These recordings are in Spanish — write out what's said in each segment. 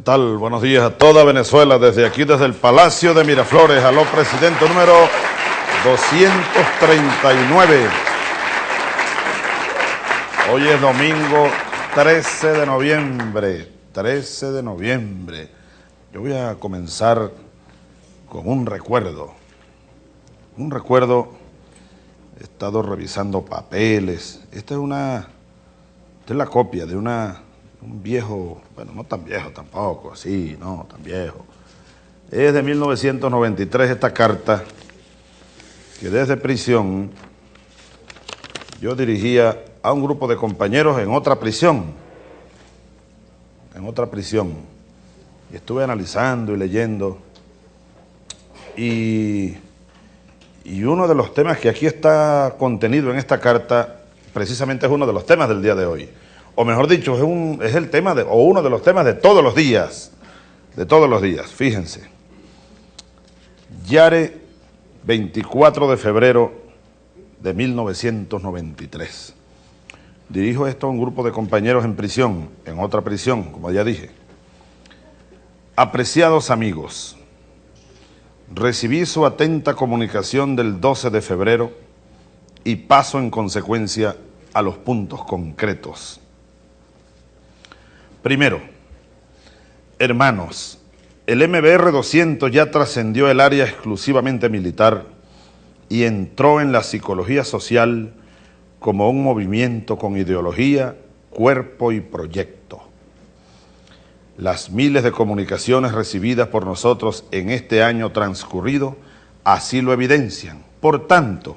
¿Qué tal? Buenos días a toda Venezuela, desde aquí, desde el Palacio de Miraflores, aló presidente número 239. Hoy es domingo 13 de noviembre, 13 de noviembre. Yo voy a comenzar con un recuerdo, un recuerdo, he estado revisando papeles, esta es una, esta es la copia de una un viejo, bueno, no tan viejo tampoco, así, no, tan viejo. Es de 1993 esta carta que desde prisión yo dirigía a un grupo de compañeros en otra prisión, en otra prisión. Y estuve analizando y leyendo y, y uno de los temas que aquí está contenido en esta carta precisamente es uno de los temas del día de hoy o mejor dicho, es, el tema, de, o uno de los temas de todos los días, de todos los días, fíjense. Yare, 24 de febrero de 1993. Dirijo esto a un grupo de compañeros en prisión, en otra prisión, como ya dije. Apreciados amigos, recibí su atenta comunicación del 12 de febrero y paso en consecuencia a los puntos concretos. Primero, hermanos, el MBR 200 ya trascendió el área exclusivamente militar y entró en la psicología social como un movimiento con ideología, cuerpo y proyecto. Las miles de comunicaciones recibidas por nosotros en este año transcurrido así lo evidencian. Por tanto,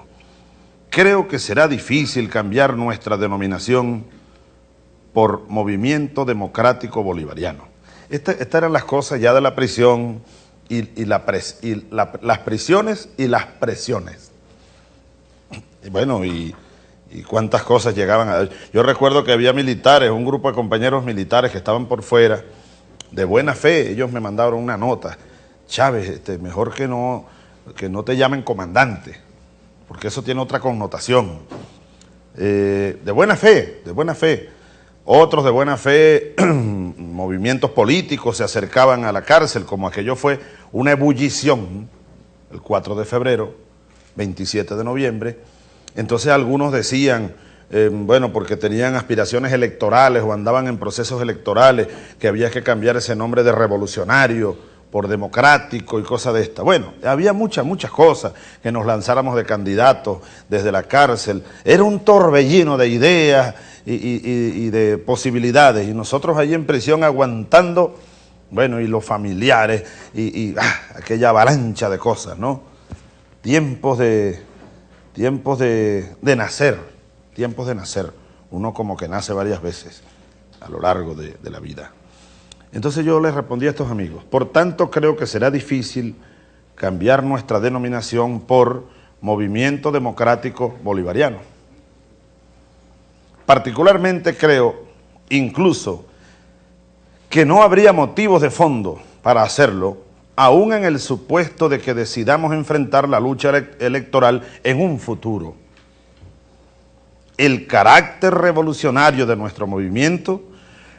creo que será difícil cambiar nuestra denominación por Movimiento Democrático Bolivariano. estas eran las cosas ya de la prisión y, las prisiones y las presiones. Y bueno, y, cuántas cosas llegaban a... Yo recuerdo que había militares, un grupo de compañeros militares que estaban por fuera, de buena fe, ellos me mandaron una nota. Chávez, este, mejor que no, que no te llamen comandante, porque eso tiene otra connotación. Eh, de buena fe, de buena fe. Otros de buena fe, movimientos políticos se acercaban a la cárcel, como aquello fue una ebullición el 4 de febrero, 27 de noviembre. Entonces algunos decían, eh, bueno, porque tenían aspiraciones electorales o andaban en procesos electorales, que había que cambiar ese nombre de revolucionario por democrático y cosas de esta. Bueno, había muchas, muchas cosas, que nos lanzáramos de candidatos desde la cárcel. Era un torbellino de ideas, y, de posibilidades. Y nosotros allí en prisión aguantando, bueno, y los familiares, y, ah, aquella avalancha de cosas, ¿no? Tiempos de, tiempos de, de, nacer, tiempos de nacer. Uno como que nace varias veces a lo largo de, de la vida. Entonces yo les respondí a estos amigos, por tanto creo que será difícil cambiar nuestra denominación por Movimiento Democrático Bolivariano Particularmente creo, incluso, que no habría motivos de fondo para hacerlo, aún en el supuesto de que decidamos enfrentar la lucha electoral en un futuro. El carácter revolucionario de nuestro movimiento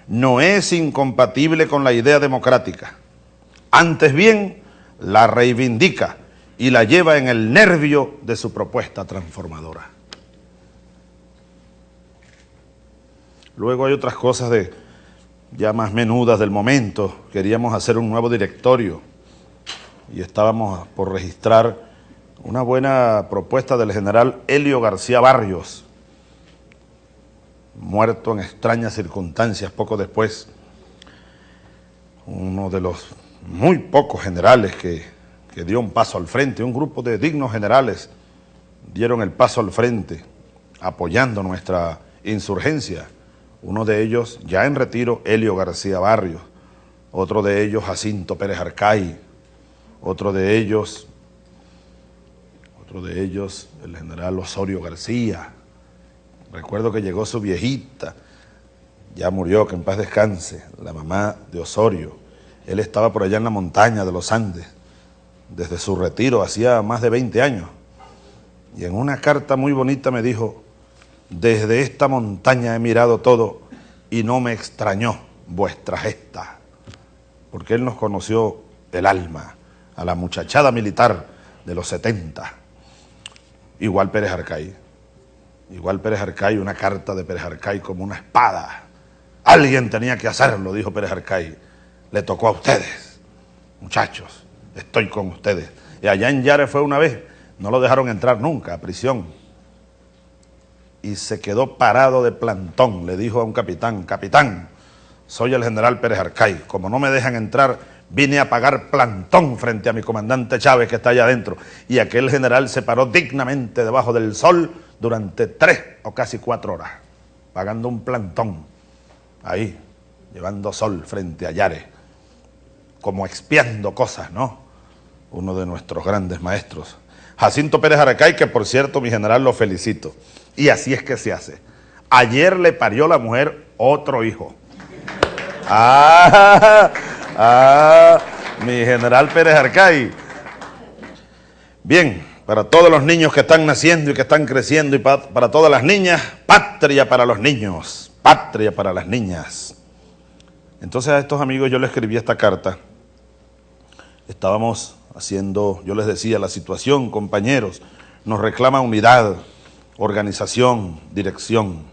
no es incompatible con la idea democrática. Antes bien, la reivindica y la lleva en el nervio de su propuesta transformadora. Luego hay otras cosas de ya más menudas del momento. Queríamos hacer un nuevo directorio y estábamos por registrar una buena propuesta del general Helio García Barrios, muerto en extrañas circunstancias poco después. Uno de los muy pocos generales que, que dio un paso al frente, un grupo de dignos generales dieron el paso al frente apoyando nuestra insurgencia uno de ellos, ya en retiro, Helio García Barrios, otro de ellos, Jacinto Pérez Arcay, otro de ellos, otro de ellos, el general Osorio García. Recuerdo que llegó su viejita, ya murió, que en paz descanse, la mamá de Osorio. Él estaba por allá en la montaña de los Andes, desde su retiro, hacía más de 20 años. Y en una carta muy bonita me dijo, desde esta montaña he mirado todo y no me extrañó vuestra gesta. porque él nos conoció el alma, a la muchachada militar de los 70, igual Pérez Arcay, igual Pérez Arcay, una carta de Pérez Arcay como una espada. Alguien tenía que hacerlo, dijo Pérez Arcay. Le tocó a ustedes, muchachos, estoy con ustedes. Y allá en Yare fue una vez, no lo dejaron entrar nunca a prisión. Y se quedó parado de plantón, le dijo a un capitán, capitán, soy el general Pérez Arcay, como no me dejan entrar, vine a pagar plantón frente a mi comandante Chávez que está allá adentro. Y aquel general se paró dignamente debajo del sol durante tres o casi cuatro horas, pagando un plantón, ahí, llevando sol frente a Yare, como expiando cosas, ¿no? Uno de nuestros grandes maestros. Jacinto Pérez Aracay, que por cierto, mi general, lo felicito. Y así es que se hace. Ayer le parió la mujer otro hijo. Ah, ah, mi general Pérez Arcay. Bien, para todos los niños que están naciendo y que están creciendo y para, todas las niñas, patria para los niños, patria para las niñas. Entonces a estos amigos yo les escribí esta carta. Estábamos haciendo, yo les decía, la situación, compañeros, nos reclama unidad, organización, dirección.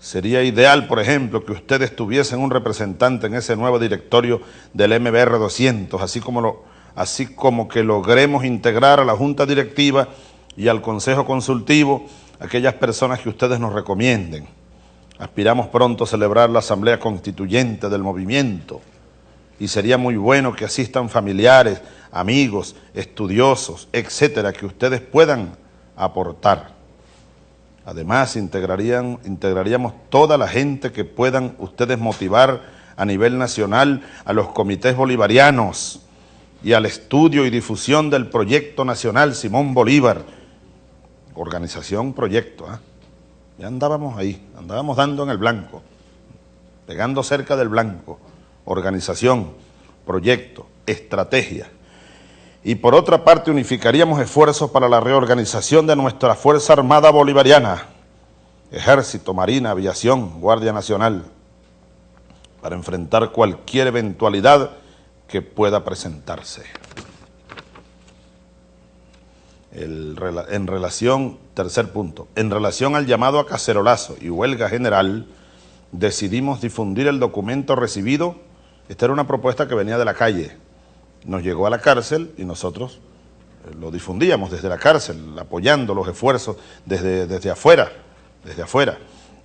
Sería ideal, por ejemplo, que ustedes tuviesen un representante en ese nuevo directorio del MBR 200, así como, lo, así como que logremos integrar a la Junta Directiva y al Consejo Consultivo aquellas personas que ustedes nos recomienden. Aspiramos pronto a celebrar la Asamblea Constituyente del Movimiento y sería muy bueno que asistan familiares, amigos, estudiosos, etcétera, que ustedes puedan aportar. Además, integrarían, integraríamos toda la gente que puedan ustedes motivar a nivel nacional a los comités bolivarianos y al estudio y difusión del proyecto nacional Simón Bolívar. Organización, proyecto. ¿eh? Ya andábamos ahí, andábamos dando en el blanco, pegando cerca del blanco. Organización, proyecto, estrategia y por otra parte unificaríamos esfuerzos para la reorganización de nuestra Fuerza Armada Bolivariana, Ejército, Marina, Aviación, Guardia Nacional, para enfrentar cualquier eventualidad que pueda presentarse. En relación, tercer punto, en relación al llamado a cacerolazo y huelga general, decidimos difundir el documento recibido, esta era una propuesta que venía de la calle, nos llegó a la cárcel y nosotros eh, lo difundíamos desde la cárcel, apoyando los esfuerzos desde, desde afuera, desde afuera.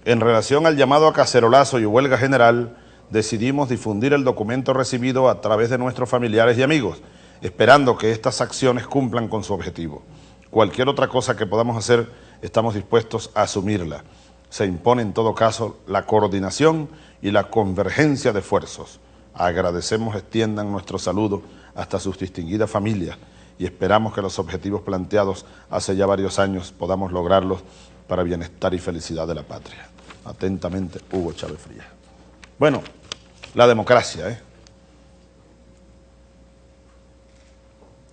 En relación al llamado a cacerolazo y huelga general, decidimos difundir el documento recibido a través de nuestros familiares y amigos, esperando que estas acciones cumplan con su objetivo. Cualquier otra cosa que podamos hacer, estamos dispuestos a asumirla. Se impone en todo caso la coordinación y la convergencia de esfuerzos. Agradecemos extiendan nuestro saludo hasta sus distinguidas familias y esperamos que los objetivos planteados hace ya varios años podamos lograrlos para bienestar y felicidad de la patria. Atentamente, Hugo Chávez Frías. Bueno, la democracia, ¿eh?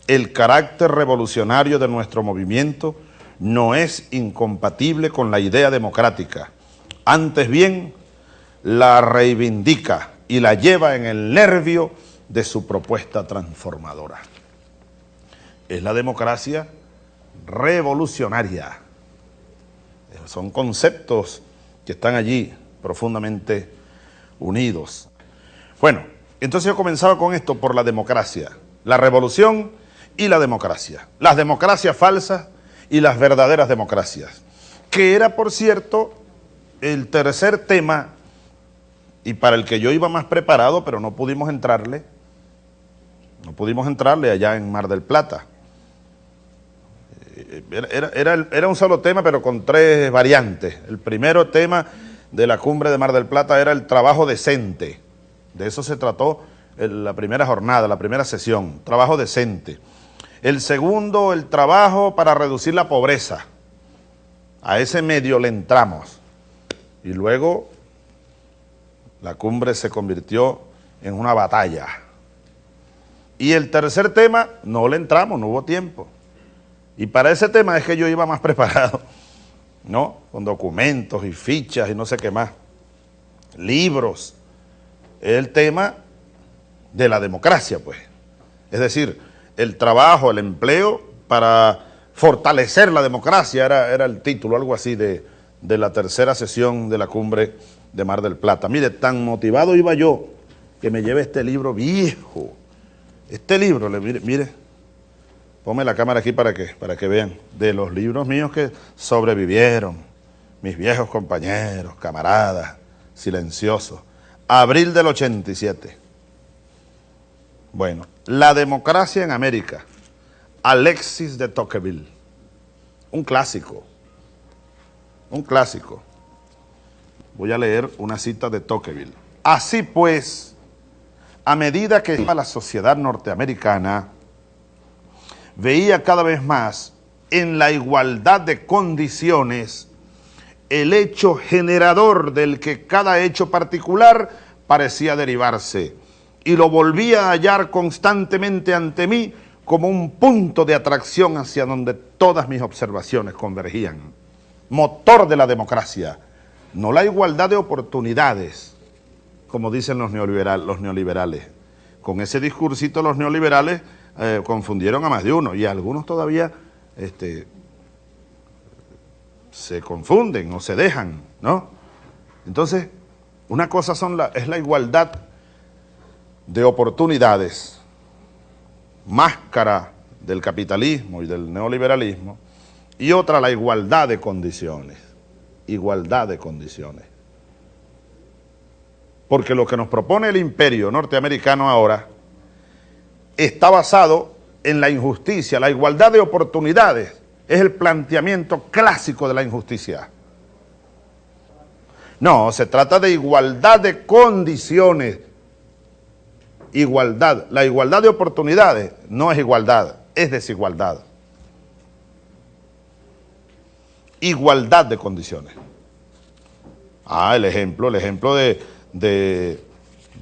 El carácter revolucionario de nuestro movimiento no es incompatible con la idea democrática. Antes bien, la reivindica y la lleva en el nervio de su propuesta transformadora. Es la democracia revolucionaria. Son conceptos que están allí profundamente unidos. Bueno, entonces yo comenzaba con esto por la democracia, la revolución y la democracia. Las democracias falsas y las verdaderas democracias, que era, por cierto, el tercer tema y para el que yo iba más preparado, pero no pudimos entrarle, no pudimos entrarle allá en Mar del Plata. Eh, era, era, un solo tema, pero con tres variantes. El primero tema de la cumbre de Mar del Plata era el trabajo decente. De eso se trató en la primera jornada, la primera sesión, trabajo decente. El segundo, el trabajo para reducir la pobreza. A ese medio le entramos. Y luego la cumbre se convirtió en una batalla. Y el tercer tema, no le entramos, no hubo tiempo. Y para ese tema es que yo iba más preparado, ¿no? Con documentos y fichas y no sé qué más. Libros. El tema de la democracia, pues. Es decir, el trabajo, el empleo para fortalecer la democracia, era, era el título, algo así de, de la tercera sesión de la cumbre de Mar del Plata. Mire, tan motivado iba yo que me lleve este libro viejo. Este libro, mire, mire, ponme la cámara aquí para que, para que vean, de los libros míos que sobrevivieron, mis viejos compañeros, camaradas, silenciosos. Abril del 87. Bueno, La democracia en América, Alexis de Tocqueville, un clásico, un clásico. Voy a leer una cita de Tocqueville. Así pues, a medida que la sociedad norteamericana veía cada vez más en la igualdad de condiciones el hecho generador del que cada hecho particular parecía derivarse y lo volvía a hallar constantemente ante mí como un punto de atracción hacia donde todas mis observaciones convergían. Motor de la democracia, no la igualdad de oportunidades, como dicen los, los neoliberales. Con ese discursito los neoliberales eh, confundieron a más de uno y algunos todavía este, se confunden o se dejan, ¿no? Entonces, una cosa es la igualdad de oportunidades, máscara del capitalismo y del neoliberalismo, y otra la igualdad de condiciones, igualdad de condiciones. Porque lo que nos propone el imperio norteamericano ahora está basado en la injusticia, la igualdad de oportunidades, es el planteamiento clásico de la injusticia. No, se trata de igualdad de condiciones. Igualdad. La igualdad de oportunidades no es igualdad, es desigualdad. Igualdad de condiciones. Ah, el ejemplo, el ejemplo de, de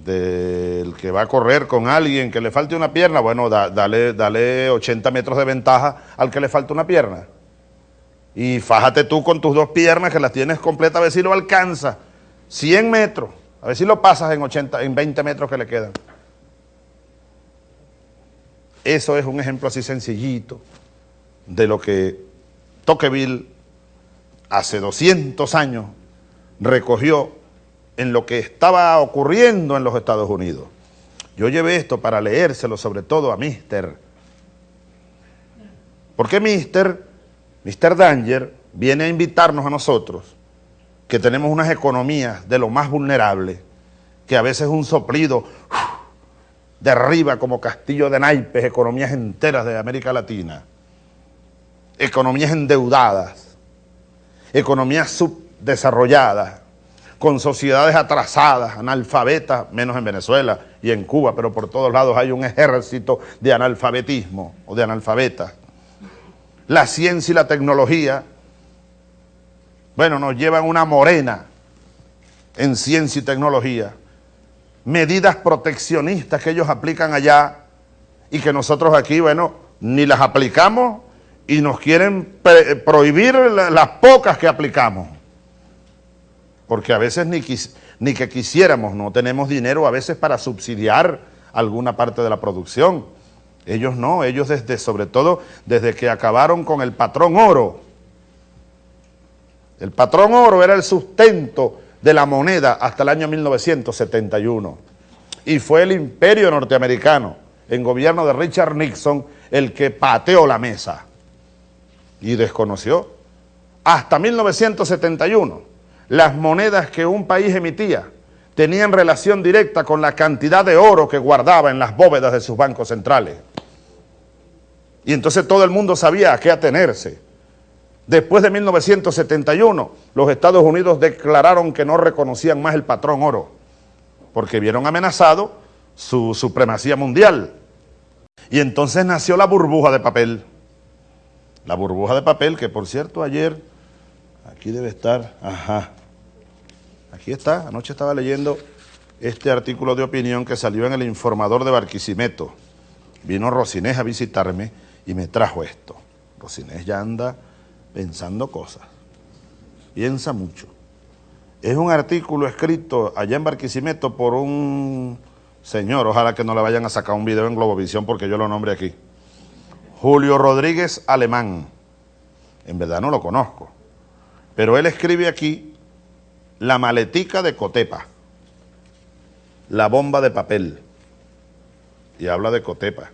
del que va a correr con alguien que le falte una pierna, bueno, dale, dale 80 metros de ventaja al que le falta una pierna. Y fájate tú con tus dos piernas que las tienes completas, a ver si lo alcanza. 100 metros, a ver si lo pasas en, 80, en 20 metros que le quedan. Eso es un ejemplo así sencillito de lo que Tocqueville hace 200 años recogió en lo que estaba ocurriendo en los Estados Unidos. Yo llevé esto para leérselo sobre todo a Mister. Porque Mister, Mister Danger, viene a invitarnos a nosotros, que tenemos unas economías de lo más vulnerables, que a veces un soplido derriba como castillo de naipes economías enteras de América Latina, economías endeudadas, economías subdesarrolladas, con sociedades atrasadas, analfabetas, menos en Venezuela y en Cuba, pero por todos lados hay un ejército de analfabetismo o de analfabetas. La ciencia y la tecnología, bueno, nos llevan una morena en ciencia y tecnología, medidas proteccionistas que ellos aplican allá y que nosotros aquí, bueno, ni las aplicamos y nos quieren prohibir las pocas que aplicamos porque a veces ni, ni que quisiéramos, no tenemos dinero a veces para subsidiar alguna parte de la producción. Ellos no, ellos desde, sobre todo desde que acabaron con el patrón oro. El patrón oro era el sustento de la moneda hasta el año 1971. Y fue el imperio norteamericano, en gobierno de Richard Nixon, el que pateó la mesa y desconoció. Hasta 1971 las monedas que un país emitía tenían relación directa con la cantidad de oro que guardaba en las bóvedas de sus bancos centrales. Y entonces todo el mundo sabía a qué atenerse. Después de 1971, los Estados Unidos declararon que no reconocían más el patrón oro, porque vieron amenazado su supremacía mundial. Y entonces nació la burbuja de papel. La burbuja de papel que, por cierto, ayer, aquí debe estar, ajá, Aquí está, anoche estaba leyendo este artículo de opinión que salió en el informador de Barquisimeto. Vino Rosinés a visitarme y me trajo esto. Rosinés ya anda pensando cosas, piensa mucho. Es un artículo escrito allá en Barquisimeto por un Señor, ojalá que no le vayan a sacar un video en Globovisión porque yo lo nombre aquí. Julio Rodríguez Alemán. En verdad no lo conozco. Pero él escribe aquí la maletica de Cotepa, la bomba de papel. Y habla de Cotepa.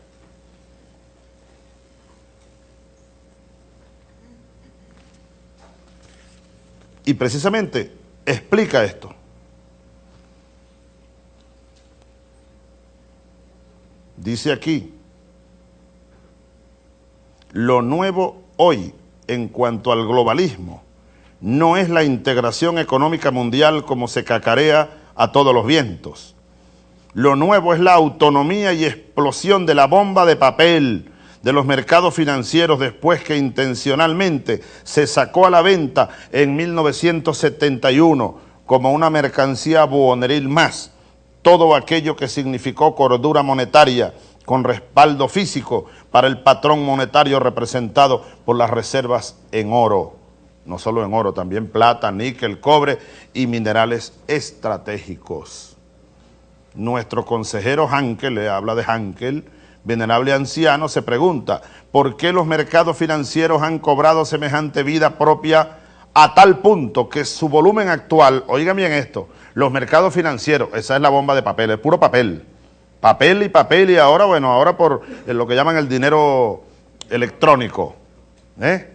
Y precisamente explica esto. Dice aquí, lo nuevo hoy en cuanto al globalismo no es la integración económica mundial como se cacarea a todos los vientos. Lo nuevo es la autonomía y explosión de la bomba de papel, de los mercados financieros después que intencionalmente se sacó a la venta en 1971 como una mercancía buoneril más, todo aquello que significó cordura monetaria con respaldo físico para el patrón monetario representado por las reservas en oro, no solo en oro, también plata, níquel, cobre y minerales estratégicos. Nuestro consejero Hankel, le habla de Hankel, venerable anciano, se pregunta, ¿por qué los mercados financieros han cobrado semejante vida propia a tal punto que su volumen actual, oigan bien esto, los mercados financieros, esa es la bomba de papel, es puro papel, papel y papel y ahora, bueno, ahora por lo que llaman el dinero electrónico, ¿eh?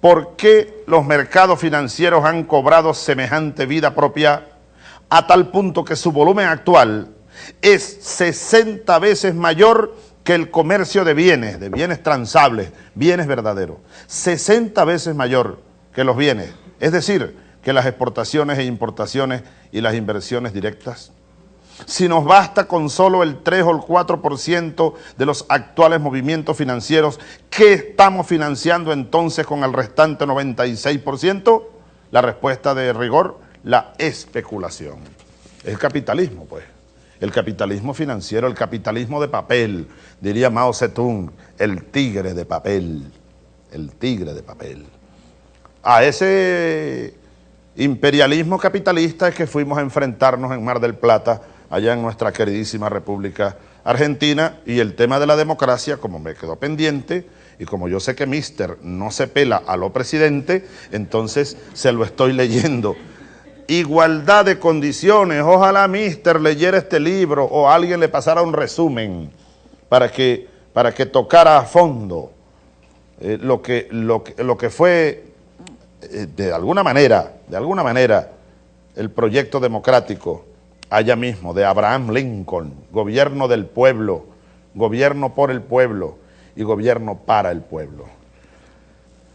¿Por qué los mercados financieros han cobrado semejante vida propia a tal punto que su volumen actual es 60 veces mayor que el comercio de bienes, de bienes transables, bienes verdaderos. 60 veces mayor que los bienes. Es decir, que las exportaciones e importaciones y las inversiones directas. Si nos basta con solo el 3 o el 4% de los actuales movimientos financieros, ¿qué estamos financiando entonces con el restante 96%? La respuesta de rigor, la especulación. El capitalismo, pues el capitalismo financiero, el capitalismo de papel, diría Mao Zedong, el tigre de papel, el tigre de papel. A ese imperialismo capitalista es que fuimos a enfrentarnos en Mar del Plata, allá en nuestra queridísima República Argentina, y el tema de la democracia, como me quedó pendiente, y como yo sé que Mister no se pela a lo presidente, entonces se lo estoy leyendo igualdad de condiciones. Ojalá Mister leyera este libro o alguien le pasara un resumen para que, para que tocara a fondo eh, lo, que, lo, lo, que fue eh, de alguna manera, de alguna manera, el proyecto democrático allá mismo de Abraham Lincoln, gobierno del pueblo, gobierno por el pueblo y gobierno para el pueblo.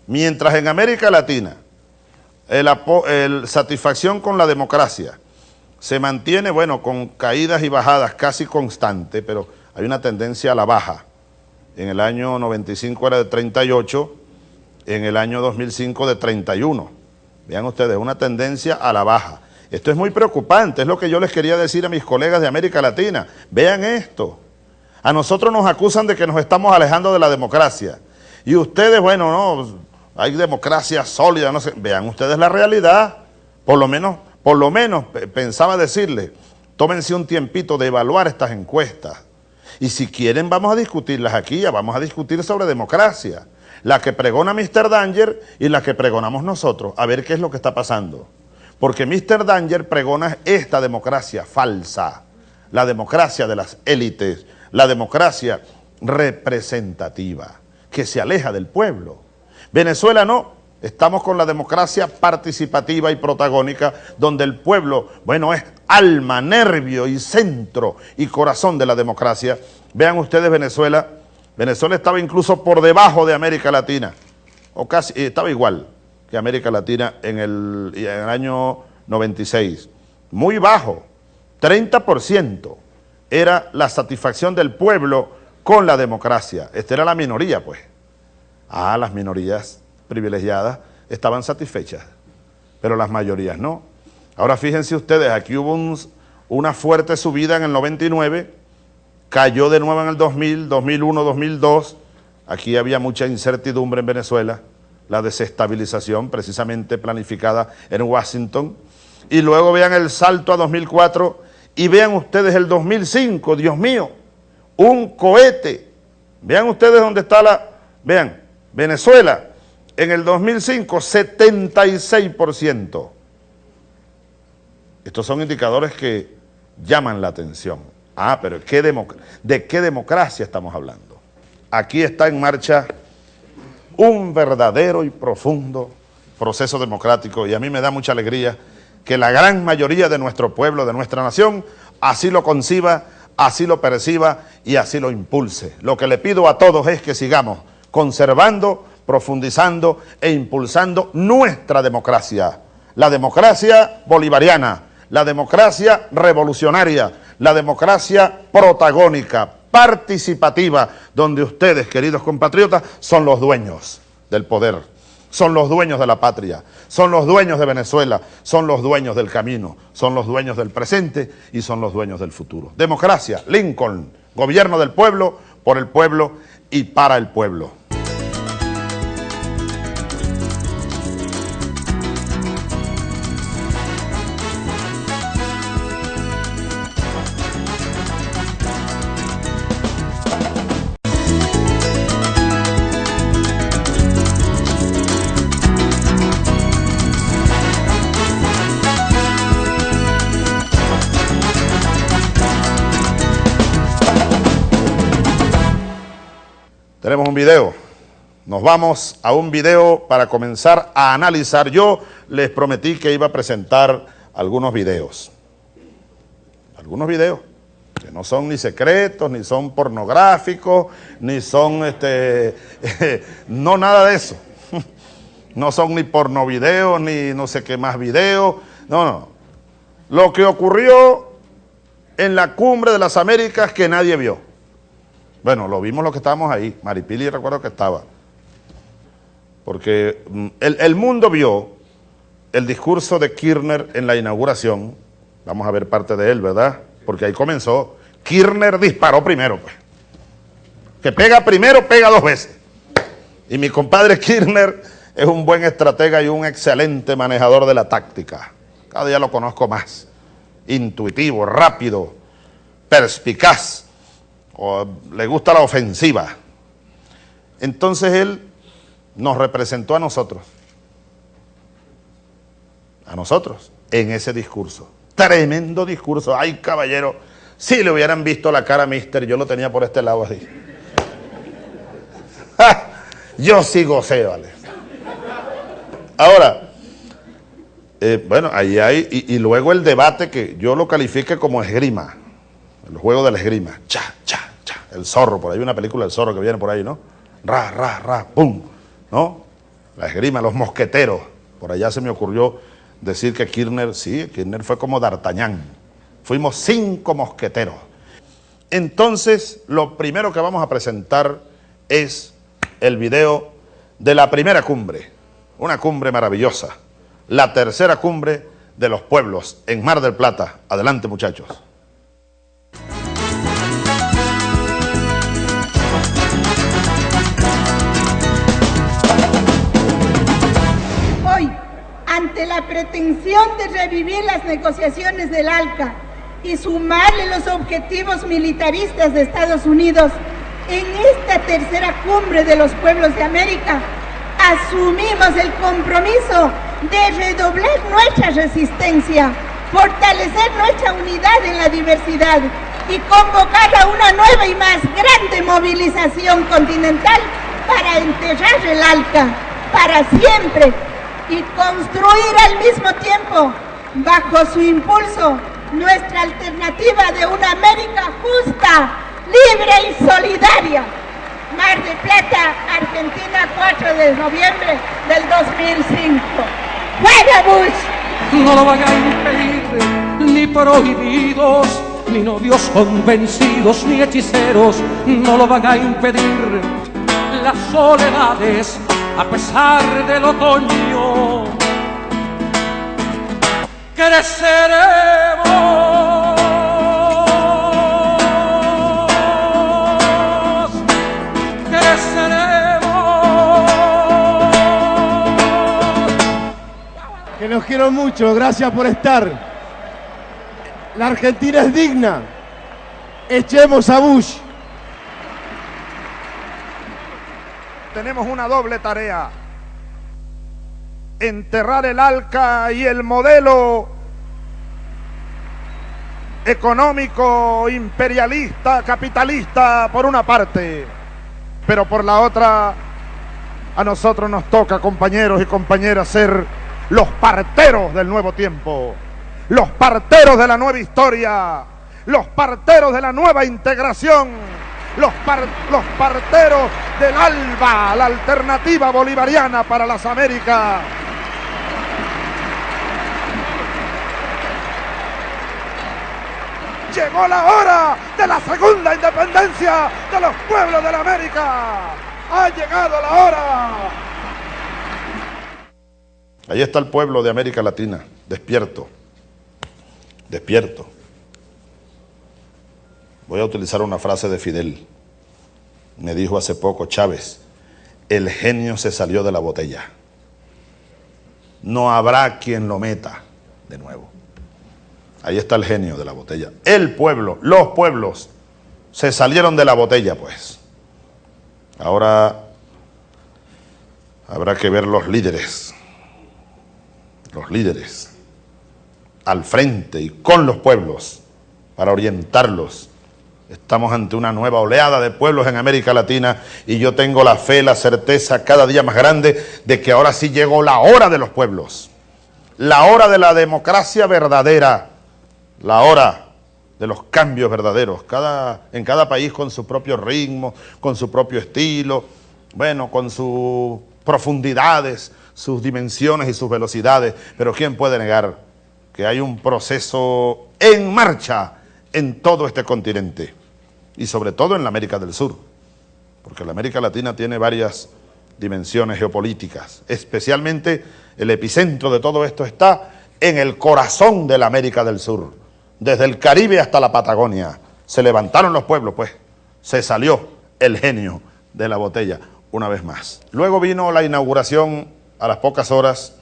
Mientras en América Latina el, satisfacción con la democracia se mantiene, bueno, con caídas y bajadas casi constantes, pero hay una tendencia a la baja. En el año 95 era de 38, en el año 2005 de 31. Vean ustedes, una tendencia a la baja. Esto es muy preocupante, es lo que yo les quería decir a mis colegas de América Latina. Vean esto. A nosotros nos acusan de que nos estamos alejando de la democracia. Y ustedes, bueno, no, hay democracia sólida, no sé. Vean ustedes la realidad. Por lo menos, por lo menos pensaba decirle, tómense un tiempito de evaluar estas encuestas. Y si quieren vamos a discutirlas aquí, ya vamos a discutir sobre democracia. La que pregona Mr. Danger y la que pregonamos nosotros, a ver qué es lo que está pasando. Porque Mr. Danger pregona esta democracia falsa, la democracia de las élites, la democracia representativa, que se aleja del pueblo. Venezuela no, estamos con la democracia participativa y protagónica, donde el pueblo, bueno, es alma, nervio y centro y corazón de la democracia. Vean ustedes Venezuela, Venezuela estaba incluso por debajo de América Latina, o casi, eh, estaba igual América Latina en el, en el año 96. Muy bajo, 30% era la satisfacción del pueblo con la democracia. Esta era la minoría, pues. Ah, las minorías privilegiadas estaban satisfechas, pero las mayorías no. Ahora fíjense ustedes, aquí hubo una fuerte subida en el 99, cayó de nuevo en el 2000, 2001, 2002, aquí había mucha incertidumbre en Venezuela, la desestabilización precisamente planificada en Washington, y luego vean el salto a 2004 Y vean ustedes el 2005, Dios mío, un cohete. Vean ustedes dónde está la... Vean, Venezuela, en el 2005, 76%. Estos son indicadores que llaman la atención. Ah, pero ¿qué ¿de qué democracia estamos hablando? Aquí está en marcha un verdadero y profundo proceso democrático y a mí me da mucha alegría que la gran mayoría de nuestro pueblo, de nuestra nación, así lo conciba, así lo perciba y así lo impulse. Lo que le pido a todos es que sigamos conservando, profundizando e impulsando nuestra democracia, la democracia bolivariana, la democracia revolucionaria, la democracia protagónica, participativa, donde ustedes, queridos compatriotas, son los dueños del poder, son los dueños de la patria, son los dueños de Venezuela, son los dueños del camino, son los dueños del presente y son los dueños del futuro. Democracia, Lincoln, gobierno del pueblo, por el pueblo y para el pueblo. Nos vamos a un video para comenzar a analizar. Yo les prometí que iba a presentar algunos videos. Algunos videos que no son ni secretos, ni son pornográficos, ni son, este, no nada de eso. No son ni porno videos, ni no sé qué más videos. No, no. Lo que ocurrió en la cumbre de las Américas que nadie vio. Bueno, lo vimos los que estábamos ahí. Maripili recuerdo que estaba. Porque mm, el, mundo vio el discurso de Kirchner en la inauguración. Vamos a ver parte de él, ¿verdad? Porque ahí comenzó. Kirchner disparó primero, pues. Que pega primero, pega dos veces. Y mi compadre Kirchner es un buen estratega y un excelente manejador de la táctica. Cada día lo conozco más. Intuitivo, rápido, perspicaz o le gusta la ofensiva. Entonces él nos representó a nosotros, a nosotros, en ese discurso. Tremendo discurso. Ay, caballero, si le hubieran visto la cara a Mister, yo lo tenía por este lado así. yo sí gocé, vale. Ahora, eh, bueno, ahí hay, y, luego el debate que yo lo califique como esgrima, el juego de la esgrima, cha, cha, el zorro, por ahí una película del zorro que viene por ahí, ¿no? Ra, ra, ra, pum, ¿no? La esgrima, los mosqueteros. Por allá se me ocurrió decir que Kirchner, sí, Kirchner fue como D'Artagnan. Fuimos cinco mosqueteros. Entonces, lo primero que vamos a presentar es el video de la primera cumbre, una cumbre maravillosa, la tercera cumbre de los pueblos en Mar del Plata. Adelante, muchachos. La pretensión de revivir las negociaciones del ALCA y sumarle los objetivos militaristas de Estados Unidos en esta tercera cumbre de los pueblos de América, asumimos el compromiso de redoblar nuestra resistencia, fortalecer nuestra unidad en la diversidad y convocar a una nueva y más grande movilización continental para enterrar el ALCA para siempre y construir al mismo tiempo, bajo su impulso, nuestra alternativa de una América justa, libre y solidaria. Mar de Plata, Argentina, 4 de noviembre del 2005. ¡Fuera Bush! No lo van a impedir ni prohibidos, ni novios convencidos, ni hechiceros, no lo van a impedir las soledades a pesar del otoño, creceremos. Creceremos. Que los quiero mucho, gracias por estar. La Argentina es digna. Echemos a Bush. Tenemos una doble tarea. Enterrar el ALCA y el modelo económico, imperialista, capitalista, por una parte, pero por la otra, a nosotros nos toca, compañeros y compañeras, ser los parteros del nuevo tiempo, los parteros de la nueva historia, los parteros de la nueva integración, los, parteros del ALBA, la alternativa bolivariana para las Américas. Llegó la hora de la segunda independencia de los pueblos de la América. Ha llegado la hora. Ahí está el pueblo de América Latina, despierto, despierto. Voy a utilizar una frase de Fidel. Me dijo hace poco Chávez, el genio se salió de la botella. No habrá quien lo meta de nuevo. Ahí está el genio de la botella. El pueblo, los pueblos, se salieron de la botella, pues. Ahora habrá que ver los líderes, los líderes, al frente y con los pueblos, para orientarlos. Estamos ante una nueva oleada de pueblos en América Latina y yo tengo la fe, la certeza cada día más grande de que ahora sí llegó la hora de los pueblos, la hora de la democracia verdadera, la hora de los cambios verdaderos, cada, en cada país con su propio ritmo, con su propio estilo, bueno, con sus profundidades, sus dimensiones y sus velocidades, pero ¿quién puede negar que hay un proceso en marcha en todo este continente y sobre todo en la América del Sur, porque la América Latina tiene varias dimensiones geopolíticas, especialmente el epicentro de todo esto está en el corazón de la América del Sur, desde el Caribe hasta la Patagonia. Se levantaron los pueblos, pues, se salió el genio de la botella una vez más. Luego vino la inauguración a las pocas horas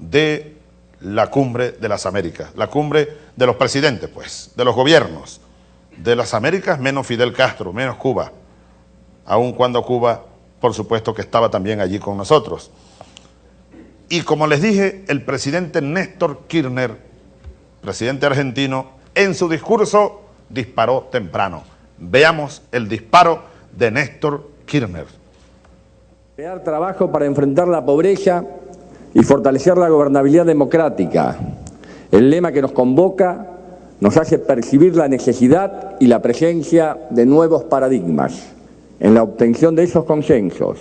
de la cumbre de las Américas, la cumbre de los presidentes, pues, de los gobiernos de las Américas, menos Fidel Castro, menos Cuba, aun cuando Cuba, por supuesto que estaba también allí con nosotros. Y como les dije, el presidente Néstor Kirchner presidente argentino, en su discurso disparó temprano. Veamos el disparo de Néstor Kirchner. Crear trabajo para enfrentar la pobreza y fortalecer la gobernabilidad democrática. El lema que nos convoca nos hace percibir la necesidad y la presencia de nuevos paradigmas en la obtención de esos consensos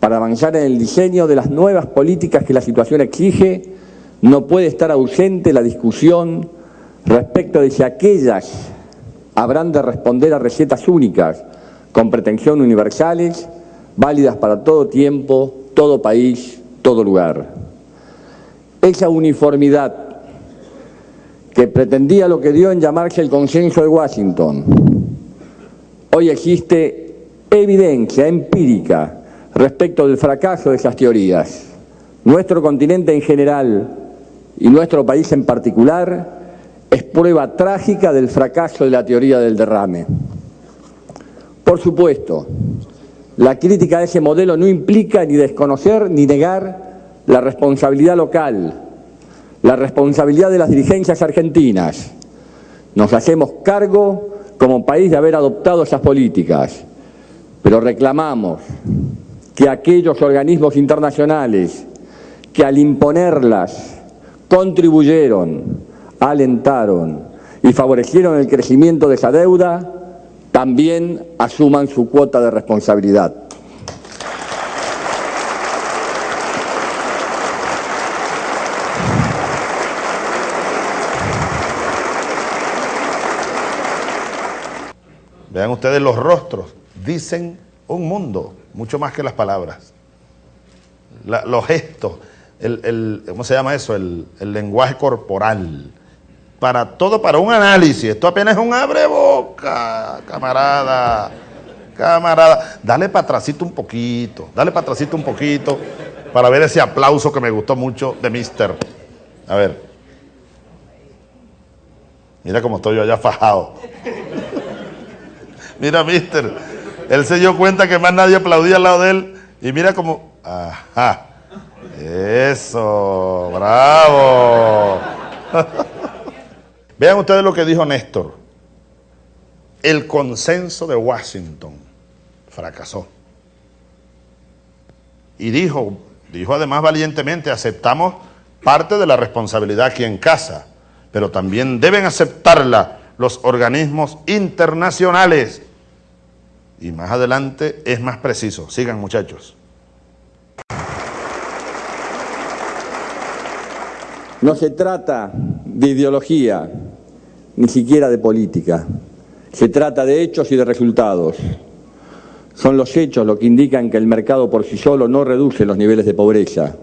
para avanzar en el diseño de las nuevas políticas que la situación exige no puede estar ausente la discusión respecto de si aquellas habrán de responder a recetas únicas con pretensión universales, válidas para todo tiempo, todo país, todo lugar. Esa uniformidad que pretendía lo que dio en llamarse el consenso de Washington, hoy existe evidencia empírica respecto del fracaso de esas teorías. Nuestro continente en general y nuestro país en particular es prueba trágica del fracaso de la teoría del derrame. Por supuesto, la crítica a ese modelo no implica ni desconocer ni negar la responsabilidad local, la responsabilidad de las dirigencias argentinas. Nos hacemos cargo como país de haber adoptado esas políticas, pero reclamamos que aquellos organismos internacionales que al imponerlas contribuyeron, alentaron y favorecieron el crecimiento de esa deuda, también asuman su cuota de responsabilidad. Vean ustedes los rostros, dicen un mundo, mucho más que las palabras. los gestos, el, ¿cómo se llama eso? El, lenguaje corporal. Para todo, para un análisis. Esto apenas es un abre boca, camarada. Camarada. Dale para un poquito. Dale para un poquito. Para ver ese aplauso que me gustó mucho de Mister. A ver. Mira cómo estoy yo allá fajado. Mira, mister. Él se dio cuenta que más nadie aplaudía al lado de él. Y mira cómo. Ajá. Eso. Bravo. Vean ustedes lo que dijo Néstor. El consenso de Washington fracasó. Y dijo, dijo además valientemente, aceptamos parte de la responsabilidad aquí en casa, pero también deben aceptarla los organismos internacionales. Y más adelante es más preciso. Sigan muchachos. No se trata de ideología, ni siquiera de política. Se trata de hechos y de resultados. Son los hechos lo que indican que el mercado por sí solo no reduce los niveles de pobreza.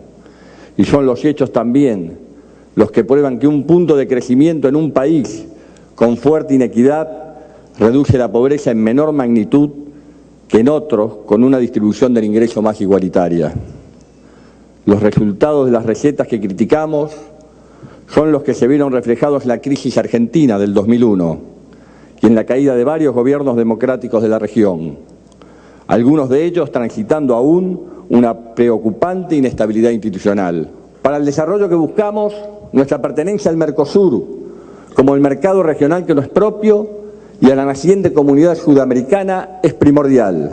Y son los hechos también los que prueban que un punto de crecimiento en un país con fuerte inequidad reduce la pobreza en menor magnitud que en otros con una distribución del ingreso más igualitaria. Los resultados de las recetas que criticamos son los que se vieron reflejados en la crisis argentina del 2001 y en la caída de varios gobiernos democráticos de la región, algunos de ellos transitando aún una preocupante inestabilidad institucional. Para el desarrollo que buscamos, nuestra pertenencia al Mercosur, como el mercado regional que nos es propio y a la naciente comunidad sudamericana es primordial.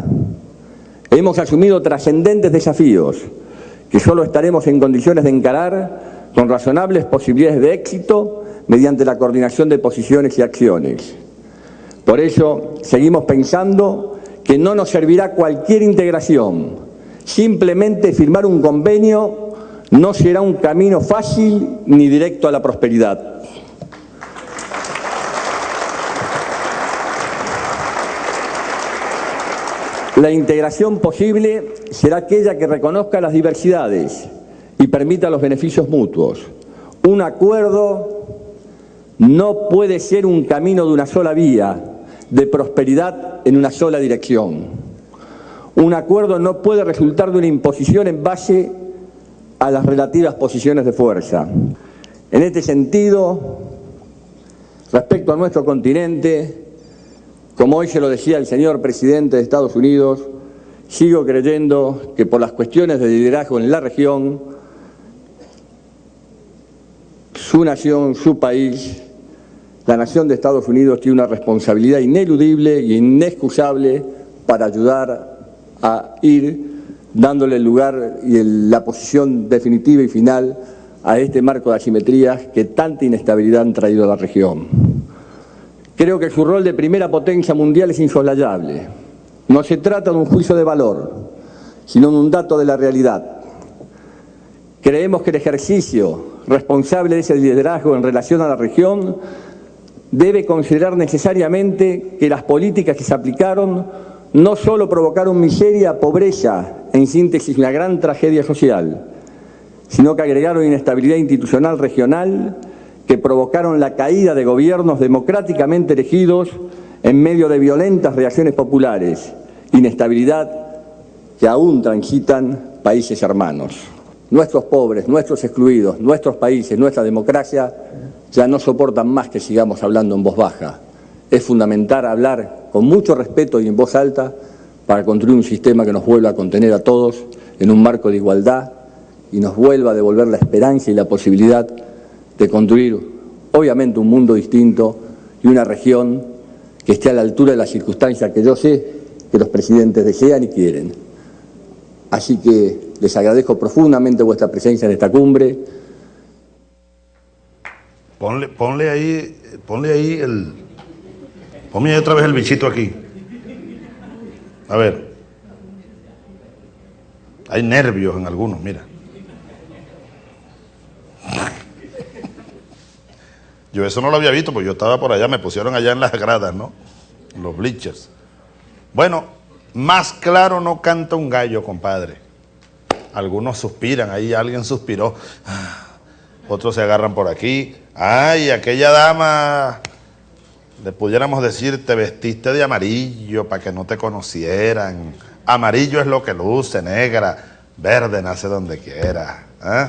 Hemos asumido trascendentes desafíos que solo estaremos en condiciones de encarar con razonables posibilidades de éxito mediante la coordinación de posiciones y acciones. Por ello, seguimos pensando que no nos servirá cualquier integración. Simplemente firmar un convenio no será un camino fácil ni directo a la prosperidad. La integración posible será aquella que reconozca las diversidades, y permita los beneficios mutuos. Un acuerdo no puede ser un camino de una sola vía, de prosperidad en una sola dirección. Un acuerdo no puede resultar de una imposición en base a las relativas posiciones de fuerza. En este sentido, respecto a nuestro continente, como hoy se lo decía el señor presidente de Estados Unidos, sigo creyendo que por las cuestiones de liderazgo en la región, su nación, su país, la nación de Estados Unidos tiene una responsabilidad ineludible e inexcusable para ayudar a ir dándole el lugar y la posición definitiva y final a este marco de asimetrías que tanta inestabilidad han traído a la región. Creo que su rol de primera potencia mundial es insoslayable. No se trata de un juicio de valor, sino de un dato de la realidad. Creemos que el ejercicio responsable de ese liderazgo en relación a la región, debe considerar necesariamente que las políticas que se aplicaron no solo provocaron miseria, pobreza, en síntesis una gran tragedia social, sino que agregaron inestabilidad institucional regional que provocaron la caída de gobiernos democráticamente elegidos en medio de violentas reacciones populares, inestabilidad que aún transitan países hermanos nuestros pobres, nuestros excluidos, nuestros países, nuestra democracia, ya no soportan más que sigamos hablando en voz baja. Es fundamental hablar con mucho respeto y en voz alta para construir un sistema que nos vuelva a contener a todos en un marco de igualdad y nos vuelva a devolver la esperanza y la posibilidad de construir, obviamente, un mundo distinto y una región que esté a la altura de las circunstancias que yo sé que los presidentes desean y quieren. Así que les agradezco profundamente vuestra presencia en esta cumbre. Ponle, ahí, ponle ahí el... Ponme ahí otra vez el bichito aquí. A ver. Hay nervios en algunos, mira. Yo eso no lo había visto, porque yo estaba por allá, me pusieron allá en las gradas, ¿no? Los bleachers. Bueno, más claro no canta un gallo, compadre. Algunos suspiran, ahí alguien suspiró. Otros se agarran por aquí. Ay, aquella dama, le pudiéramos decir, te vestiste de amarillo para que no te conocieran. Amarillo es lo que luce, negra, verde nace donde quiera. ¿eh?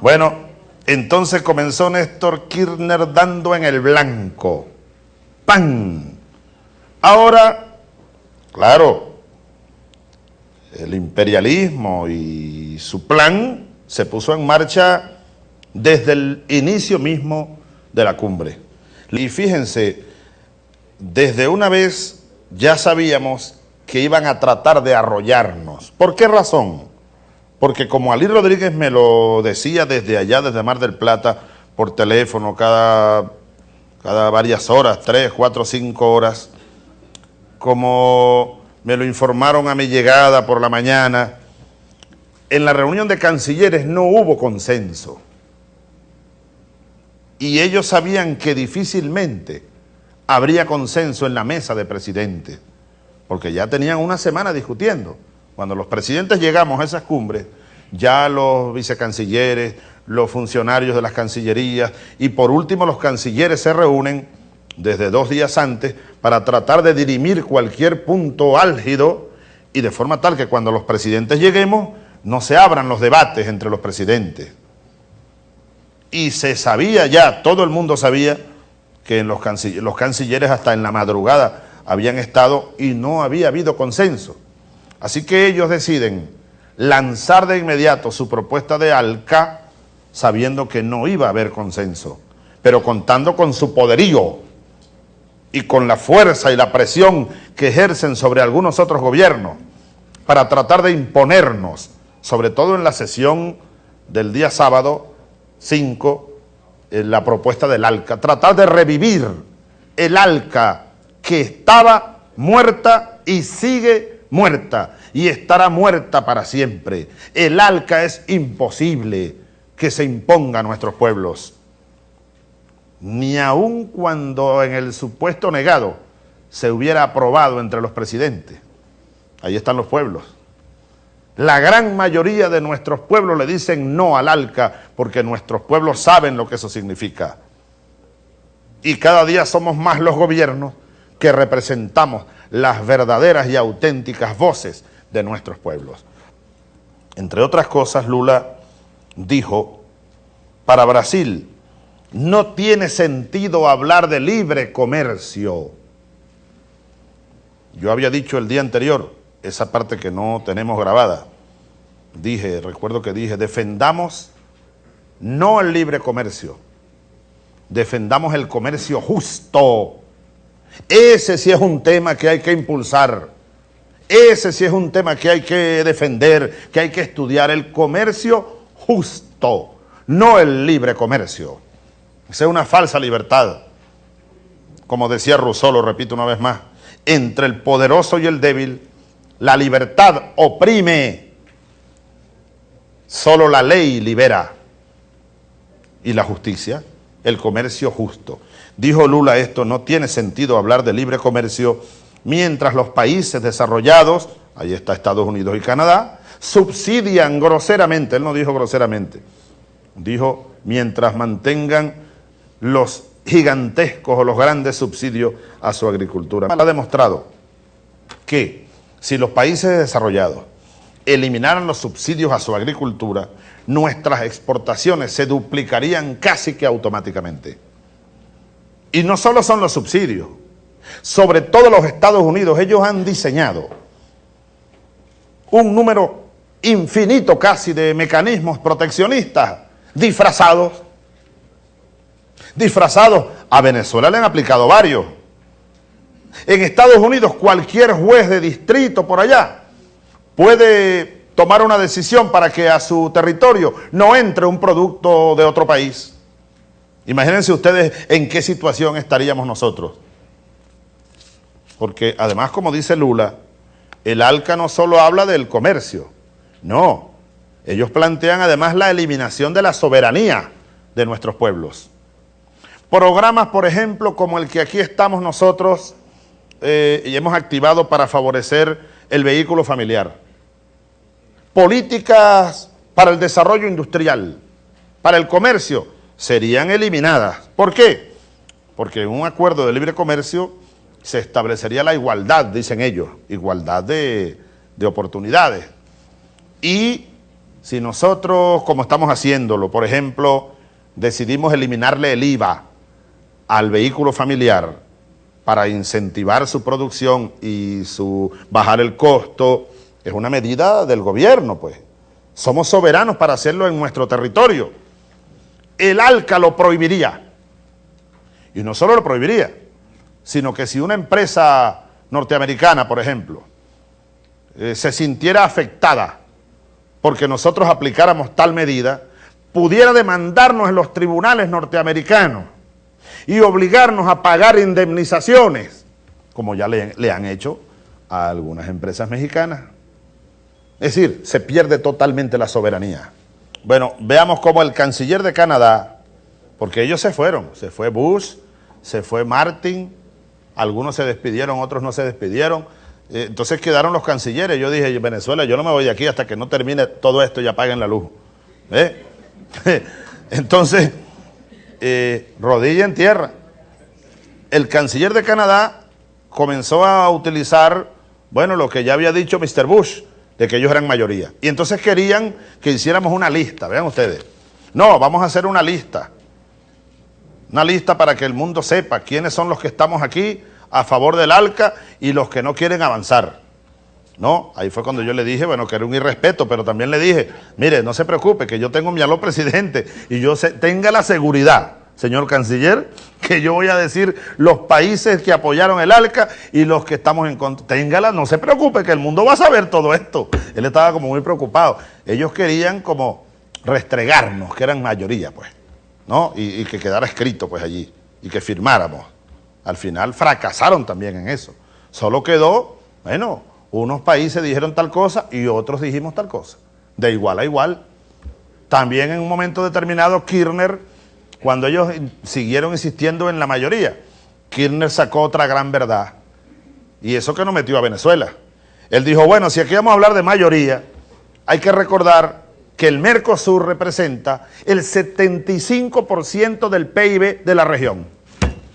Bueno, Entonces comenzó Néstor Kirchner dando en el blanco. ¡Pan! Ahora, claro, el imperialismo y su plan se puso en marcha desde el inicio mismo de la cumbre. Y fíjense, desde una vez ya sabíamos que iban a tratar de arrollarnos. ¿Por qué razón? Porque como Ali Rodríguez me lo decía desde allá, desde Mar del Plata, por teléfono, cada, cada varias horas, tres, cuatro, cinco horas, como me lo informaron a mi llegada por la mañana, en la reunión de cancilleres no hubo consenso. Y ellos sabían que difícilmente habría consenso en la mesa de presidentes, porque ya tenían una semana discutiendo. Cuando los presidentes llegamos a esas cumbres, ya los vicecancilleres, los funcionarios de las cancillerías y por último los cancilleres se reúnen desde dos días antes para tratar de dirimir cualquier punto álgido y de forma tal que cuando los presidentes lleguemos no se abran los debates entre los presidentes. Y se sabía ya, todo el mundo sabía que los cancilleres hasta en la madrugada habían estado y no había habido consenso. Así que ellos deciden lanzar de inmediato su propuesta de ALCA sabiendo que no iba a haber consenso, pero contando con su poderío y con la fuerza y la presión que ejercen sobre algunos otros gobiernos para tratar de imponernos, sobre todo en la sesión del día sábado 5, en la propuesta del ALCA, tratar de revivir el ALCA que estaba muerta y sigue muerta y estará muerta para siempre. El ALCA es imposible que se imponga a nuestros pueblos ni aun cuando en el supuesto negado se hubiera aprobado entre los presidentes. Ahí están los pueblos. La gran mayoría de nuestros pueblos le dicen no al ALCA porque nuestros pueblos saben lo que eso significa. Y cada día somos más los gobiernos que representamos las verdaderas y auténticas voces de nuestros pueblos. Entre otras cosas, Lula dijo, para Brasil no tiene sentido hablar de libre comercio. Yo había dicho el día anterior, esa parte que no tenemos grabada, dije, recuerdo que dije, defendamos no el libre comercio, defendamos el comercio justo. Ese sí es un tema que hay que impulsar. Ese sí es un tema que hay que defender, que hay que estudiar. El comercio justo, no el libre comercio. Esa es una falsa libertad. Como decía Rousseau, lo repito una vez más, entre el poderoso y el débil, la libertad oprime, solo la ley libera. Y la justicia, el comercio justo. Dijo Lula esto, no tiene sentido hablar de libre comercio mientras los países desarrollados, ahí está Estados Unidos y Canadá, subsidian groseramente, él no dijo groseramente, dijo mientras mantengan los gigantescos o los grandes subsidios a su agricultura. Ha demostrado que si los países desarrollados eliminaran los subsidios a su agricultura, nuestras exportaciones se duplicarían casi que automáticamente. Y no solo son los subsidios, sobre todo los Estados Unidos, ellos han diseñado un número infinito casi de mecanismos proteccionistas disfrazados disfrazados. A Venezuela le han aplicado varios. En Estados Unidos cualquier juez de distrito por allá puede tomar una decisión para que a su territorio no entre un producto de otro país. Imagínense ustedes en qué situación estaríamos nosotros. Porque además, como dice Lula, el ALCA no solo habla del comercio, no. Ellos plantean además la eliminación de la soberanía de nuestros pueblos. Programas, por ejemplo, como el que aquí estamos nosotros eh, y hemos activado para favorecer el vehículo familiar. Políticas para el desarrollo industrial, para el comercio, serían eliminadas. ¿Por qué? Porque en un acuerdo de libre comercio se establecería la igualdad, dicen ellos, igualdad de, de oportunidades. Y si nosotros, como estamos haciéndolo, por ejemplo, decidimos eliminarle el IVA al vehículo familiar para incentivar su producción y su bajar el costo, es una medida del gobierno, pues. Somos soberanos para hacerlo en nuestro territorio. El ALCA lo prohibiría. Y no solo lo prohibiría, sino que si una empresa norteamericana, por ejemplo, eh, se sintiera afectada porque nosotros aplicáramos tal medida, pudiera demandarnos en los tribunales norteamericanos y obligarnos a pagar indemnizaciones, como ya le, han hecho a algunas empresas mexicanas. Es decir, se pierde totalmente la soberanía. Bueno, veamos cómo el canciller de Canadá, porque ellos se fueron, se fue Bush, se fue Martin, algunos se despidieron, otros no se despidieron, eh, entonces quedaron los cancilleres, yo dije, Venezuela, yo no me voy de aquí hasta que no termine todo esto y apaguen la luz. ¿Eh? Entonces, eh, rodilla en tierra. El canciller de Canadá comenzó a utilizar, bueno, lo que ya había dicho Mr. Bush, de que ellos eran mayoría. Y entonces querían que hiciéramos una lista, vean ustedes. No, vamos a hacer una lista. Una lista para que el mundo sepa quiénes son los que estamos aquí a favor del ALCA y los que no quieren avanzar. No, ahí fue cuando yo le dije, bueno, que era un irrespeto, pero también le dije, mire, no se preocupe, que yo tengo mi aló presidente y yo tenga la seguridad, señor canciller, que yo voy a decir los países que apoyaron el ALCA y los que estamos en contra. Téngala, no se preocupe, que el mundo va a saber todo esto. Él estaba como muy preocupado. Ellos querían como restregarnos, que eran mayoría, pues, ¿no? Y, y que quedara escrito, pues, allí, y que firmáramos. Al final fracasaron también en eso. Solo quedó, bueno, unos países dijeron tal cosa y otros dijimos tal cosa. De igual a igual. También en un momento determinado Kirchner cuando ellos siguieron insistiendo en la mayoría, Kirchner sacó otra gran verdad. Y eso que nos metió a Venezuela. Él dijo, bueno, si aquí vamos a hablar de mayoría, hay que recordar que el Mercosur representa el 75% del PIB de la región.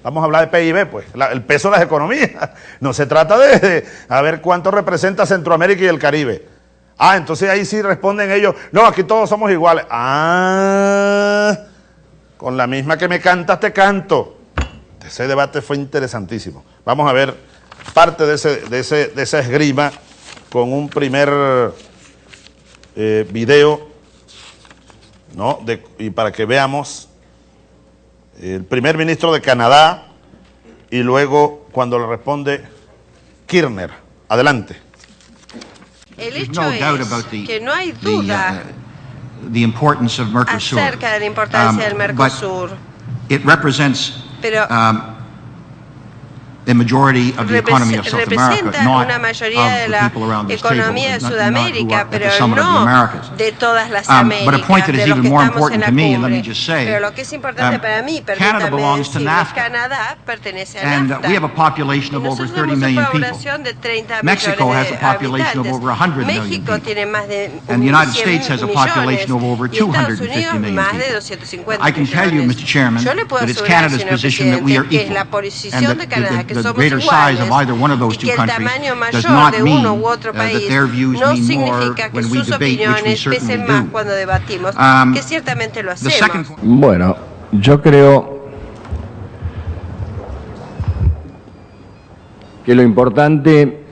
Vamos a hablar de PIB, pues, el peso de las economías. No se trata de, a ver cuánto representa Centroamérica y el Caribe. Ah, entonces ahí sí responden ellos, no, aquí todos somos iguales. Ah, con la misma que me cantas te canto. Ese debate fue interesantísimo. Vamos a ver parte de, ese, de, ese, de esa esgrima con un primer eh, video, ¿no? Y para que veamos el primer ministro de Canadá y luego cuando le responde Kirchner. Adelante. El hecho es que no hay duda acerca de la importancia del Mercosur. Pero representa una mayoría de la economía de Sudamérica, pero no de todas las um, Américas, de los que estamos en la cumbre. Pero lo que es importante um, para mí, permítame decir, Canadá pertenece a and NAFTA. we have a population of over 30 million people. de 30 Mexico has millones a de population of habitantes. over 100 million México people. tiene más de And the United 100 States has a population of over millones, y Estados 250 Unidos million más de people. 250 I can tell you, millones. Mr. Chairman, Yo le puedo that it's asegurar, Canada's señor position that we are presidente, que es equal. la And posición that de the, greater size of iguales either one of those y two que el countries tamaño does mayor not de mean uno u uh, otro that país their views no mean more significa que when we sus debate, which we opiniones certainly pesen más do. cuando debatimos, Um, que ciertamente lo The second hacemos. point Bueno, yo creo que lo importante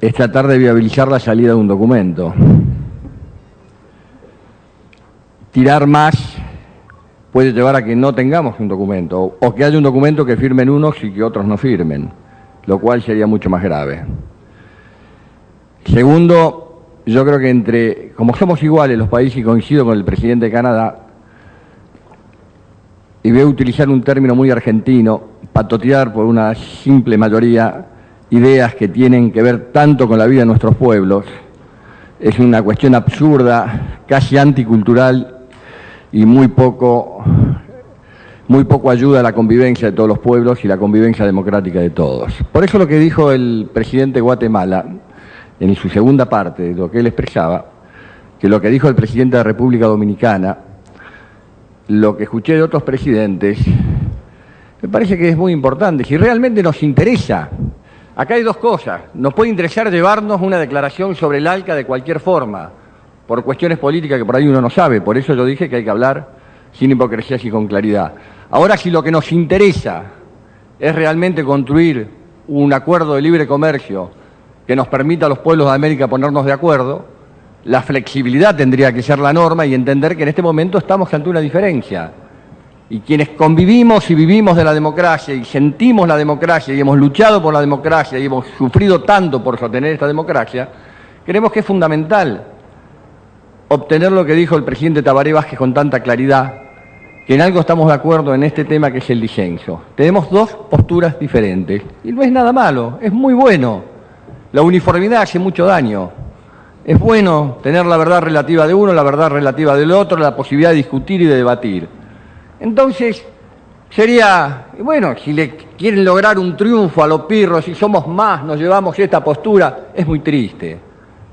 es tratar de viabilizar la salida de un documento. Tirar más puede llevar a que no tengamos un documento, o que haya un documento que firmen unos y que otros no firmen, lo cual sería mucho más grave. Segundo, yo creo que entre, como somos iguales los países y coincido con el presidente de Canadá, y voy a utilizar un término muy argentino, patotear por una simple mayoría ideas que tienen que ver tanto con la vida de nuestros pueblos, es una cuestión absurda, casi anticultural y muy poco, muy poco ayuda a la convivencia de todos los pueblos y la convivencia democrática de todos. Por eso lo que dijo el presidente de Guatemala, en su segunda parte de lo que él expresaba, que lo que dijo el presidente de la República Dominicana, lo que escuché de otros presidentes, me parece que es muy importante. Si realmente nos interesa, acá hay dos cosas. Nos puede interesar llevarnos una declaración sobre el ALCA de cualquier forma, por cuestiones políticas que por ahí uno no sabe. Por eso yo dije que hay que hablar sin hipocresía y con claridad. Ahora, si lo que nos interesa es realmente construir un acuerdo de libre comercio que nos permita a los pueblos de América ponernos de acuerdo, la flexibilidad tendría que ser la norma y entender que en este momento estamos ante una diferencia. Y quienes convivimos y vivimos de la democracia y sentimos la democracia y hemos luchado por la democracia y hemos sufrido tanto por sostener esta democracia, creemos que es fundamental obtener lo que dijo el presidente Tabaré Vázquez con tanta claridad, que en algo estamos de acuerdo en este tema que es el disenso. Tenemos dos posturas diferentes y no es nada malo, es muy bueno. La uniformidad hace mucho daño. Es bueno tener la verdad relativa de uno, la verdad relativa del otro, la posibilidad de discutir y de debatir. Entonces, sería, bueno, si le quieren lograr un triunfo a los pirros, si somos más, nos llevamos esta postura, es muy triste.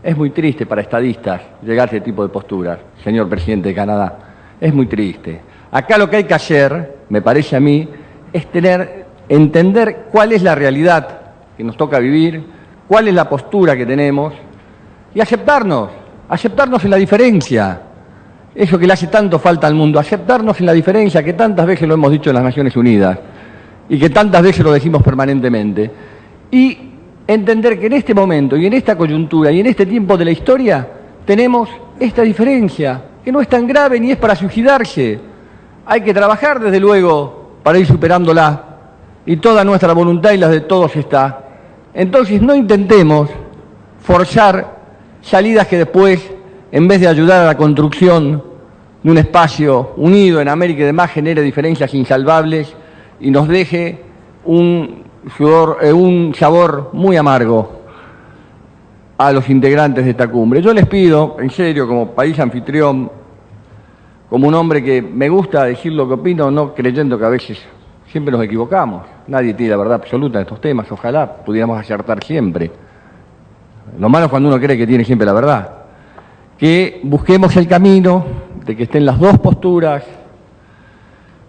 Es muy triste para estadistas llegar a ese tipo de posturas, señor presidente de Canadá. Es muy triste. Acá lo que hay que hacer, me parece a mí, es tener, entender cuál es la realidad que nos toca vivir, cuál es la postura que tenemos y aceptarnos, aceptarnos en la diferencia. Eso que le hace tanto falta al mundo, aceptarnos en la diferencia, que tantas veces lo hemos dicho en las Naciones Unidas y que tantas veces lo decimos permanentemente. Y entender que en este momento y en esta coyuntura y en este tiempo de la historia tenemos esta diferencia, que no es tan grave ni es para suicidarse. Hay que trabajar, desde luego, para ir superándola y toda nuestra voluntad y la de todos está. Entonces no intentemos forzar salidas que después en vez de ayudar a la construcción de un espacio unido en América y demás, genere diferencias insalvables y nos deje un, eh, un sabor muy amargo a los integrantes de esta cumbre. Yo les pido, en serio, como país anfitrión, como un hombre que me gusta decir lo que opino, no creyendo que a veces siempre nos equivocamos. Nadie tiene la verdad absoluta en estos temas, ojalá pudiéramos acertar siempre. Lo malo es cuando uno cree que tiene siempre la verdad que busquemos el camino de que estén las dos posturas,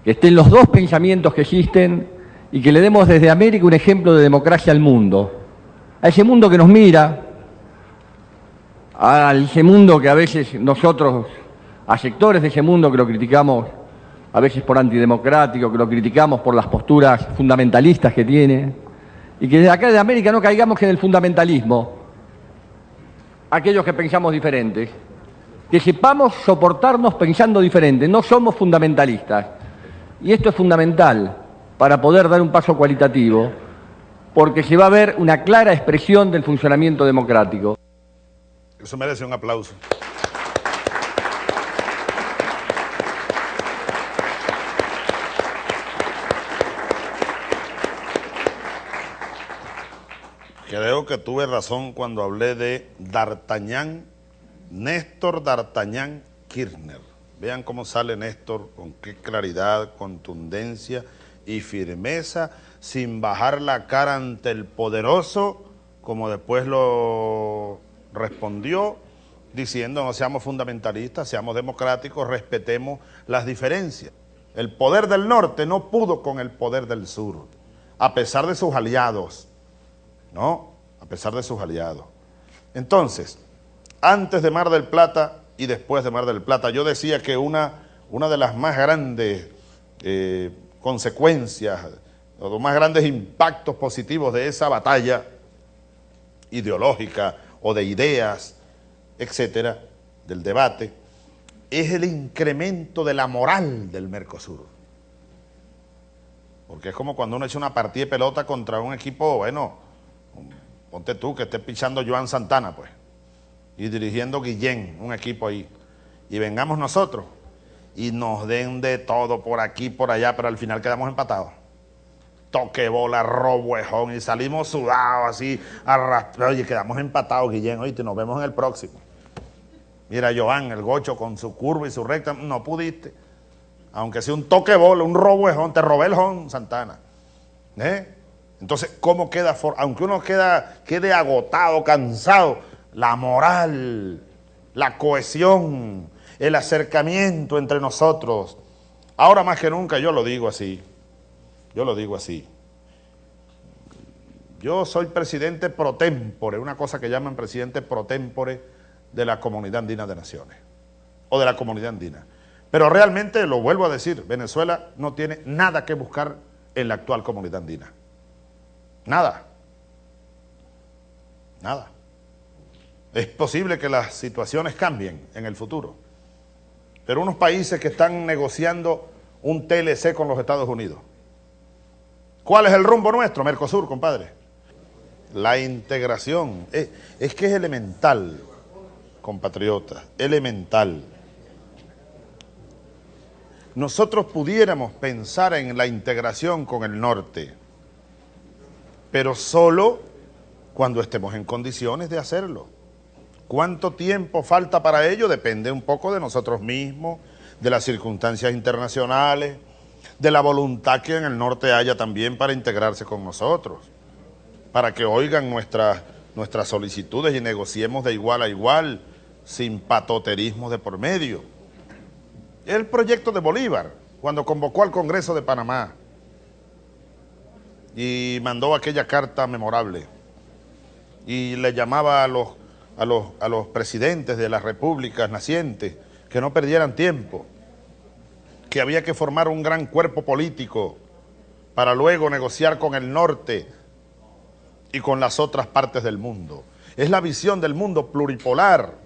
que estén los dos pensamientos que existen y que le demos desde América un ejemplo de democracia al mundo, a ese mundo que nos mira, a ese mundo que a veces nosotros, a sectores de ese mundo que lo criticamos a veces por antidemocrático, que lo criticamos por las posturas fundamentalistas que tiene, y que desde acá de América no caigamos en el fundamentalismo, aquellos que pensamos diferentes, que sepamos soportarnos pensando diferente, no somos fundamentalistas. Y esto es fundamental para poder dar un paso cualitativo, porque se va a ver una clara expresión del funcionamiento democrático. Eso merece un aplauso. Creo que tuve razón cuando hablé de D'Artagnan, Néstor D'Artagnan Kirchner. Vean cómo sale Néstor, con qué claridad, contundencia y firmeza, sin bajar la cara ante el poderoso, como después lo respondió, diciendo no seamos fundamentalistas, seamos democráticos, respetemos las diferencias. El poder del norte no pudo con el poder del sur, a pesar de sus aliados, ¿no? A pesar de sus aliados. Entonces, antes de Mar del Plata y después de Mar del Plata, yo decía que una, una de las más grandes eh, consecuencias, los más grandes impactos positivos de esa batalla ideológica o de ideas, etcétera, del debate, es el incremento de la moral del Mercosur. Porque es como cuando uno echa una partida de pelota contra un equipo, bueno, ponte tú que esté pichando Joan Santana, pues, y dirigiendo Guillén, un equipo ahí, y vengamos nosotros y nos den de todo por aquí, por allá, pero al final quedamos empatados. Toque bola, robuejón, y salimos sudados así, arrastrados, y quedamos empatados, Guillén, oíste, nos vemos en el próximo. Mira, Joan, el gocho con su curva y su recta, no pudiste. Aunque sea un toque bola, un robuejón, te robé el jón, Santana. ¿Eh? Entonces, ¿cómo queda? Aunque uno queda, quede agotado, cansado, la moral, la cohesión, el acercamiento entre nosotros. Ahora más que nunca yo lo digo así, yo lo digo así. Yo soy presidente pro tempore, una cosa que llaman presidente pro tempore de la comunidad andina de naciones o de la comunidad andina. Pero realmente, lo vuelvo a decir, Venezuela no tiene nada que buscar en la actual comunidad andina. Nada. Nada. Es posible que las situaciones cambien en el futuro. Pero unos países que están negociando un TLC con los Estados Unidos. ¿Cuál es el rumbo nuestro? Mercosur, compadre. La integración. Es, es que es elemental, compatriotas, elemental nosotros pudiéramos pensar en la integración con el norte, pero solo cuando estemos en condiciones de hacerlo. ¿Cuánto tiempo falta para ello? Depende un poco de nosotros mismos, de las circunstancias internacionales, de la voluntad que en el norte haya también para integrarse con nosotros, para que oigan nuestras, nuestras solicitudes y negociemos de igual a igual, sin patoterismo de por medio el proyecto de Bolívar, cuando convocó al Congreso de Panamá y mandó aquella carta memorable y le llamaba a los, a los, a los presidentes de las repúblicas nacientes que no perdieran tiempo, que había que formar un gran cuerpo político para luego negociar con el norte y con las otras partes del mundo. Es la visión del mundo pluripolar